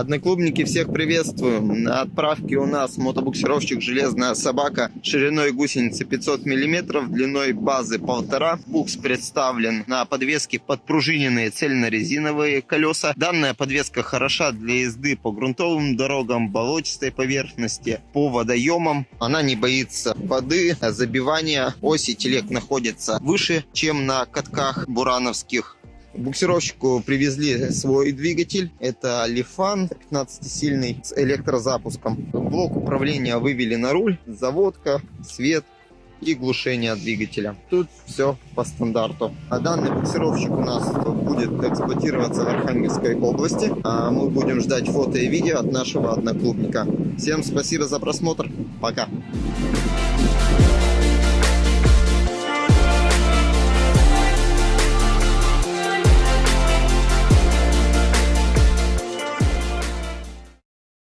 Одноклубники, всех приветствуем. На отправке у нас мотобуксировщик «Железная собака» шириной гусеницы 500 мм, длиной базы 1,5. Букс представлен на подвеске подпружиненные цельнорезиновые колеса. Данная подвеска хороша для езды по грунтовым дорогам, болотистой поверхности, по водоемам. Она не боится воды, забивания. Оси телег находятся выше, чем на катках бурановских. Буксировщику привезли свой двигатель. Это Лифан 15-сильный с электрозапуском. Блок управления вывели на руль, заводка, свет и глушение двигателя. Тут все по стандарту. А данный буксировщик у нас будет эксплуатироваться в Архангельской области. А мы будем ждать фото и видео от нашего одноклубника. Всем спасибо за просмотр. Пока.